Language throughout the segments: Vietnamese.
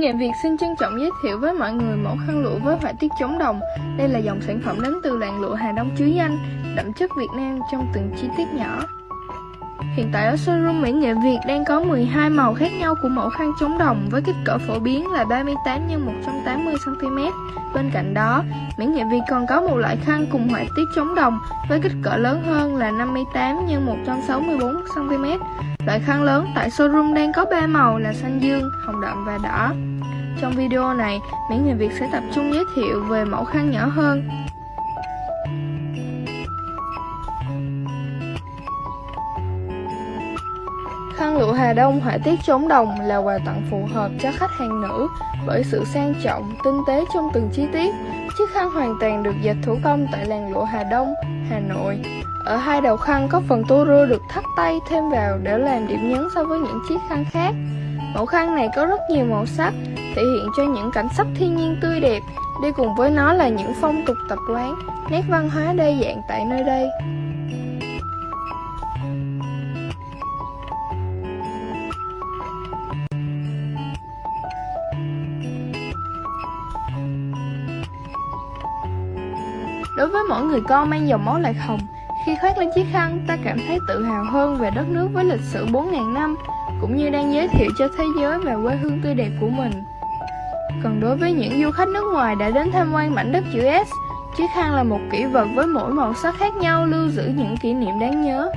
Nghệ Việt xin trân trọng giới thiệu với mọi người mẫu khăn lụa với họa tiết chống đồng. Đây là dòng sản phẩm đến từ làng lụa Hà Đông chứa danh, đậm chất Việt Nam trong từng chi tiết nhỏ. Hiện tại ở showroom Mỹ Nghệ Việt đang có 12 màu khác nhau của mẫu khăn chống đồng với kích cỡ phổ biến là 38 x 180 cm. Bên cạnh đó, Mỹ Nghệ Việt còn có một loại khăn cùng họa tiết chống đồng với kích cỡ lớn hơn là 58 x 164 cm. Loại khăn lớn tại showroom đang có 3 màu là xanh dương, hồng đậm và đỏ. Trong video này, Mỹ Nghệ Việt sẽ tập trung giới thiệu về mẫu khăn nhỏ hơn. Khăn lụa Hà Đông họa tiết chống đồng là quà tặng phù hợp cho khách hàng nữ bởi sự sang trọng, tinh tế trong từng chi tiết. Chiếc khăn hoàn toàn được dệt thủ công tại làng lụa Hà Đông, Hà Nội. Ở hai đầu khăn có phần tua rưa được thắt tay thêm vào để làm điểm nhấn so với những chiếc khăn khác. Mẫu khăn này có rất nhiều màu sắc, thể hiện cho những cảnh sắc thiên nhiên tươi đẹp, đi cùng với nó là những phong tục tập quán, nét văn hóa đa dạng tại nơi đây. Đối với mỗi người con mang dòng máu lạc hồng, khi khoác lên chiếc khăn, ta cảm thấy tự hào hơn về đất nước với lịch sử 4.000 năm, cũng như đang giới thiệu cho thế giới về quê hương tươi đẹp của mình. Còn đối với những du khách nước ngoài đã đến tham quan mảnh đất chữ S, chiếc khăn là một kỷ vật với mỗi màu sắc khác nhau lưu giữ những kỷ niệm đáng nhớ.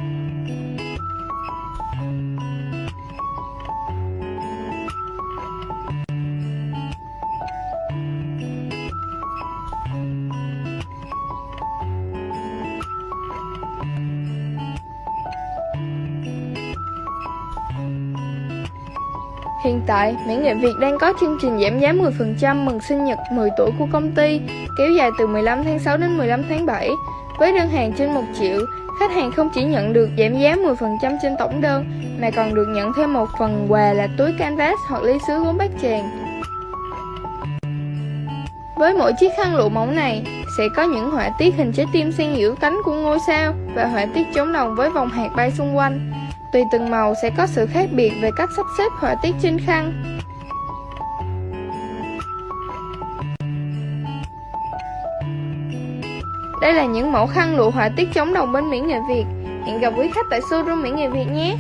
Hiện tại, Mỹ Nghệ Việt đang có chương trình giảm giá 10% mừng sinh nhật 10 tuổi của công ty, kéo dài từ 15 tháng 6 đến 15 tháng 7. Với đơn hàng trên 1 triệu, khách hàng không chỉ nhận được giảm giá 10% trên tổng đơn, mà còn được nhận thêm một phần quà là túi canvas hoặc ly sứ gốm bát tràng. Với mỗi chiếc khăn lụa mỏng này, sẽ có những họa tiết hình trái tim xen giữa cánh của ngôi sao và họa tiết chống đồng với vòng hạt bay xung quanh. Tùy từng màu sẽ có sự khác biệt về cách sắp xếp họa tiết trên khăn. Đây là những mẫu khăn lụa họa tiết chống đồng bên Mỹ Nghệ Việt. Hẹn gặp quý khách tại showroom Mỹ Nghệ Việt nhé!